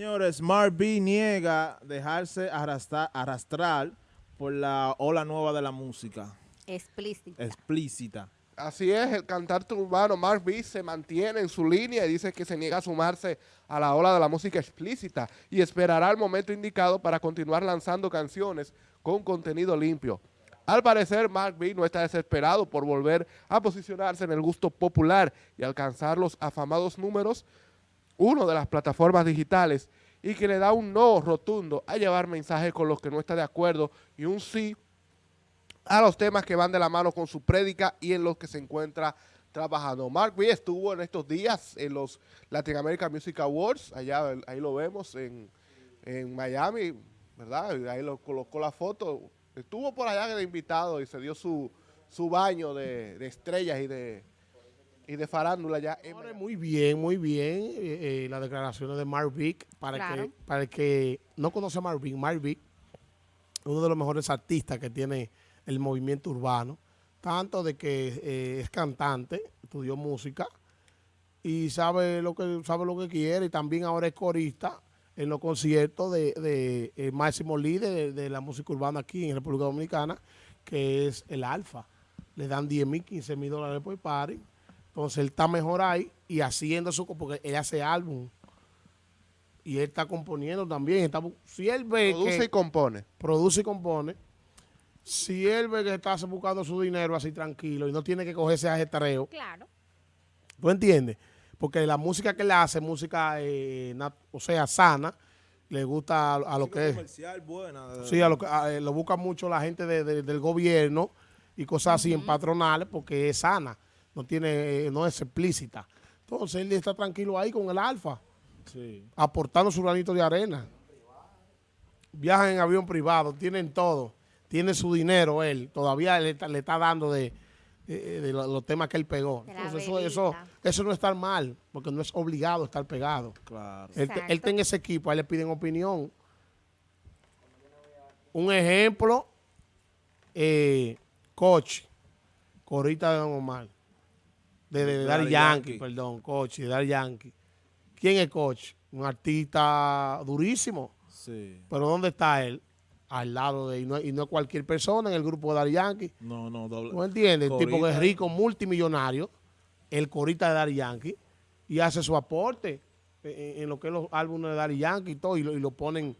Señores, Mark B niega dejarse arrastrar, arrastrar por la ola nueva de la música. Explícita. Explícita. Así es, el cantante urbano Mark B se mantiene en su línea y dice que se niega a sumarse a la ola de la música explícita y esperará el momento indicado para continuar lanzando canciones con contenido limpio. Al parecer, Mark B no está desesperado por volver a posicionarse en el gusto popular y alcanzar los afamados números, uno de las plataformas digitales, y que le da un no rotundo a llevar mensajes con los que no está de acuerdo y un sí a los temas que van de la mano con su prédica y en los que se encuentra trabajando. Mark B estuvo en estos días en los Latin American Music Awards, allá ahí lo vemos en, en Miami, ¿verdad? Ahí lo colocó la foto. Estuvo por allá de invitado y se dio su, su baño de estrellas y de, y de farándula ya. Muy bien, muy bien eh, eh, las declaraciones de Mark Vick. Para, Claro. que, para el que no conoce a Mark Vick, Mark Vick, uno de los mejores artistas que tiene el movimiento urbano, tanto de que eh, es cantante, estudió música y sabe lo que sabe lo que quiere y también ahora es corista en los conciertos de, de el máximo líder de, de la música urbana aquí en República Dominicana, que es el Alfa. Le dan 10 mil, 15 mil dólares por party. Entonces él está mejor ahí y haciendo su, porque él hace álbum. Y él está componiendo también. Está, si él ve Produce que y compone. produce y compone, si él ve que está buscando su dinero así tranquilo y no tiene que cogerse a ajetreo, Claro. ¿tú entiendes? Porque la música que él hace, es música, eh, nat- o sea, sana, le gusta a, a lo que es. comercial buena. Sí, a lo, que- a- eh, lo busca mucho la gente de- de- del gobierno y cosas así en patronales porque es sana, no tiene, eh, no es explícita. Entonces él está tranquilo ahí con el alfa, Sí. aportando su granito de arena. Viajan en avión privado, tienen todo, tiene su dinero él, todavía le está, le está dando de, de- de lo- los temas que él pegó. Entonces eso, eso, eso no está mal, porque no es obligado estar pegado. Claro. Él, él Exacto. está en ese equipo, a él le piden opinión. Un ejemplo, eh, Coach, Corita de Don Omar, de, de, Daddy Yankee, Yankee. perdón, Coach, de Daddy Yankee. ¿Quién es Coach? Un artista durísimo, Sí. pero ¿dónde está él? Al lado de, y no, y no cualquier persona en el grupo de Daddy Yankee. No, no, doble. ¿No entiendes? El tipo que es rico, multimillonario, el corita de Daddy Yankee, y hace su aporte en, en lo que es los álbumes de Daddy Yankee y todo, y lo, y lo ponen,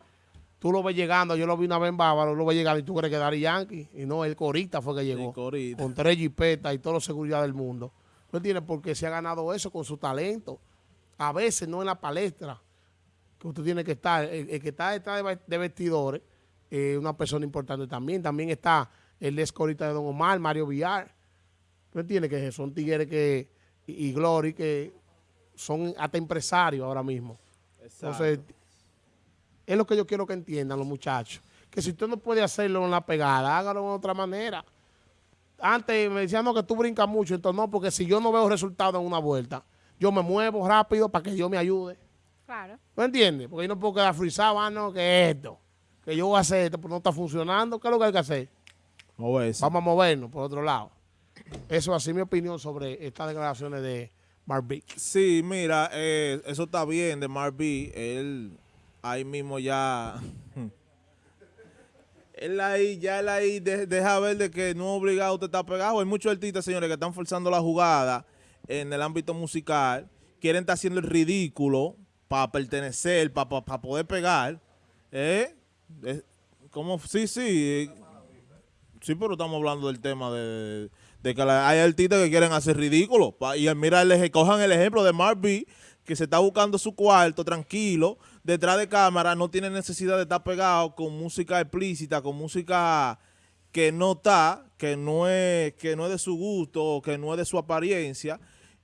tú lo ves llegando, yo lo vi una vez en Bávaro, lo ves llegando y tú crees que Daddy Yankee, y no, el corita fue que llegó, Corita. con tres jipetas y toda la seguridad del mundo. ¿No entiendes? Porque se ha ganado eso con su talento. A veces no en la palestra, que usted tiene que estar, el, el que está detrás de, ve- de vestidores, es una persona importante también. También está el ex corita de Don Omar, Mario Villar. ¿Tú entiendes? Que son tigres que, y, y Glory que son hasta empresarios ahora mismo. Entonces, es lo que yo quiero que entiendan los muchachos. Que si usted no puede hacerlo en la pegada, hágalo de otra manera. Antes me decían no, que tú brincas mucho, entonces no, porque si yo no veo resultados en una vuelta, yo me muevo rápido para que Dios me ayude. Claro. ¿No entiendes? Porque yo no puedo quedar frisado, ah, no, que esto, que yo voy a hacer esto, pero no está funcionando. ¿Qué es lo que hay que hacer? Moverse. Vamos a movernos por otro lado. Eso así mi opinión sobre estas declaraciones de Mark Vick. Sí, mira, eh, eso está bien de Mark B. Él ahí mismo ya. Él ahí, ya él ahí de- deja ver de que no es obligado usted estar pegado. Hay muchos artistas, señores, que están forzando la jugada en el ámbito musical. Quieren estar haciendo el ridículo para pertenecer, para poder pegar. ¿Eh? ¿Cómo? Sí, sí. eh, Sí, pero estamos hablando del tema de, de que hay artistas que quieren hacer ridículo. Pa- Y mira, les cojan el ejemplo de Mark B, que se está buscando su cuarto tranquilo, detrás de cámara, no tiene necesidad de estar pegado con música explícita, con música que no está, que no es, que no es de su gusto, que no es de su apariencia,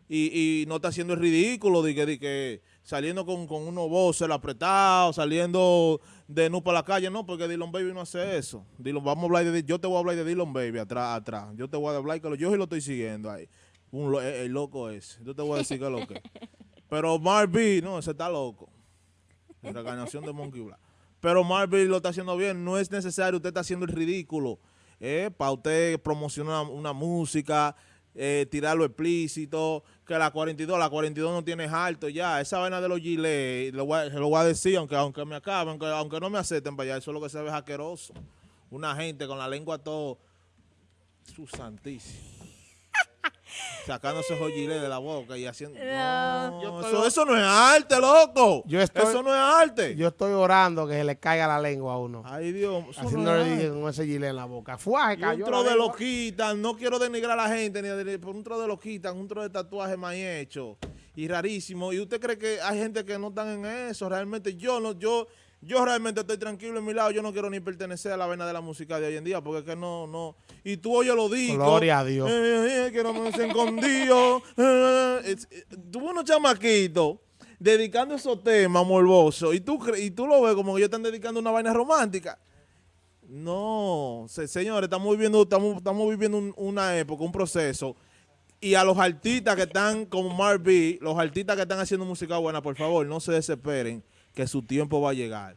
y, y no está haciendo el ridículo de que, de que saliendo con, con unos voces apretados, saliendo de nu para la calle, no, porque Dylan Baby no hace eso. Dylan, vamos a hablar de, yo te voy a hablar de Dylan Baby atrás, atrás. Yo te voy a hablar que lo- yo sí lo estoy siguiendo ahí. Un, el, el loco ese. Yo te voy a decir que es lo que. es. Pero Mark B, no, ese está loco. En la encarnación de Monkey Black. Pero Mark B lo está haciendo bien. No es necesario, usted está haciendo el ridículo. para usted promocionar una música. eh, tirarlo explícito, que la 42, la 42 no tiene alto ya. Esa vaina de los gilets, lo voy lo voy a decir, aunque, aunque me acaben, aunque, aunque no me acepten para allá, eso es lo que se ve asqueroso. Una gente con la lengua todo, su santísimo. Sacándose esos gilets de la boca y haciendo... No, eso, eso no es arte, loco. Yo estoy- eso no es arte. Yo estoy orando que se le caiga la lengua a uno. Ay, Dios. no Haciéndole dije con ese gilet en la boca. Y cayó un tro de lo quitan, no quiero denigrar a la gente, ni de- por un tro de lo quitan, un tro de tatuaje mal hecho y rarísimo. ¿Y usted cree que hay gente que no están en eso? Realmente yo no, yo, yo realmente estoy tranquilo en mi lado, yo no quiero ni pertenecer a la vena de la música de hoy en día, porque es que no, no. Y tú oyes lo digo. Gloria a Dios. que no me se escondido. eh, es- eh, Tuvo unos chamaquitos dedicando esos temas morbosos y tú, y tú lo ves como que ellos están dedicando una vaina romántica. No, se- señores, estamos viviendo, estamos, estamos viviendo un- una época, un proceso. Y a los artistas que están como Mark B, los artistas que están haciendo música buena, por favor, no se desesperen, que su tiempo va a llegar.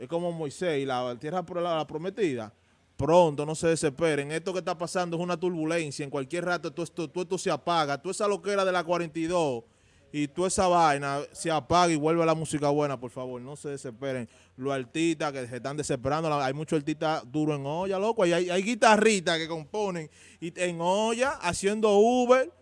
Es como Moisés y la tierra la prometida. Pronto, no se desesperen. Esto que está pasando es una turbulencia. En cualquier rato todo esto, todo esto se apaga. Toda esa loquera de la 42 y toda esa vaina se apaga y vuelve a la música buena, por favor. No se desesperen. Los artistas que se están desesperando, hay muchos artistas duros en olla, loco. Y hay, hay que componen y en olla, haciendo Uber.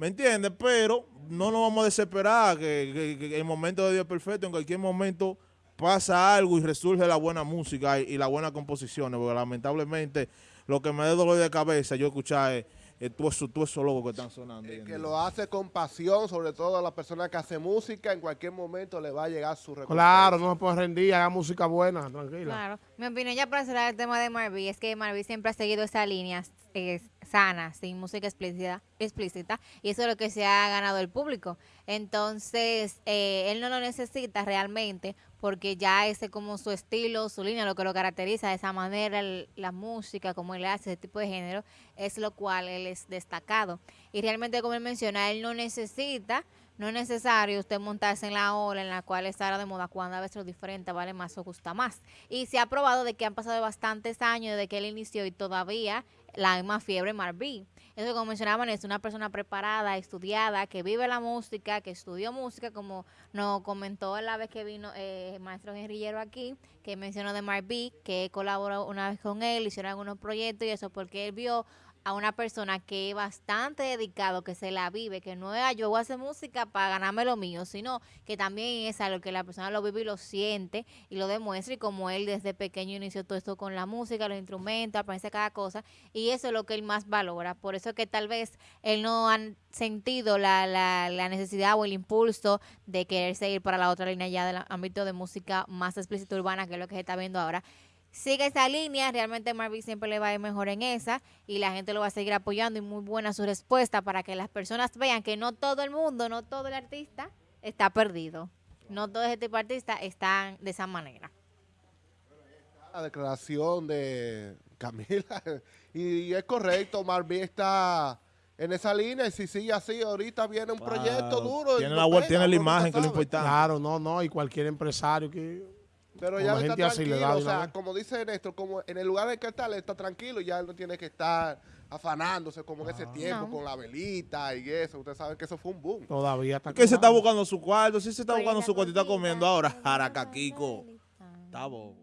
¿Me entiendes? Pero no nos vamos a desesperar, que, que- que el momento de Dios es perfecto, en cualquier momento pasa algo y resurge la buena música y, y las buenas composiciones, porque lamentablemente lo que me da dolor de cabeza yo escuchar es, es todo eso, todo eso loco que están sonando. hoy en que lo hace con pasión, sobre todo a la persona que hace música, en cualquier momento le va a llegar su recompensa. Claro, no se puede rendir, haga música buena, tranquila. Claro. Mi opinión ya para cerrar el tema de Marví es que Marví siempre ha seguido esa línea eh, sana, sin música explícita, explícita, y eso es lo que se ha ganado el público. Entonces, eh, él no lo necesita realmente porque ya ese como su estilo, su línea, lo que lo caracteriza de esa manera, la música, como él hace, ese tipo de género, es lo cual él es destacado. Y realmente, como él menciona, él no necesita no es necesario usted montarse en la ola en la cual está ahora de moda cuando a veces lo diferente vale más o gusta más. Y se ha probado de que han pasado bastantes años desde que él inició y todavía la misma fiebre Marví. Eso como mencionaban es una persona preparada, estudiada, que vive la música, que estudió música, como nos comentó la vez que vino eh, el maestro guerrillero aquí, que mencionó de Marví, que colaboró una vez con él, hicieron algunos proyectos y eso porque él vio a una persona que es bastante dedicado, que se la vive, que no es "Ah, yo voy a hacer música para ganarme lo mío, sino que también es algo que la persona lo vive y lo siente y lo demuestra y como él desde pequeño inició todo esto con la música, los instrumentos, aprende cada cosa y eso es lo que él más valora. Por eso que tal vez él no ha sentido la, la, la necesidad o el impulso de querer seguir para la otra línea ya del ámbito de música más explícita urbana, que es lo que se está viendo ahora sigue esa línea, realmente Marvin siempre le va a ir mejor en esa y la gente lo va a seguir apoyando y muy buena su respuesta para que las personas vean que no todo el mundo, no todo el artista está perdido. No todo ese tipo de artistas están de esa manera. La declaración de Camila. Y, es correcto, Marvin está en esa línea y si sigue así, ahorita viene un proyecto duro. Tiene la, pega, tiene la imagen, que es lo importante. Claro, no, no, y cualquier empresario que... Pero ya la él está gente así le tranquilo, da o de sea, como dice Néstor, como en el lugar en que está, él está tranquilo, ya él no tiene que estar afanándose como en ese tiempo No. con la velita y eso. Ustedes saben que eso fue un boom. Todavía está... Que se está buscando su cuarto, sí se está buscando su cuarto y está comiendo ahora. Jaracaquico. Está bobo.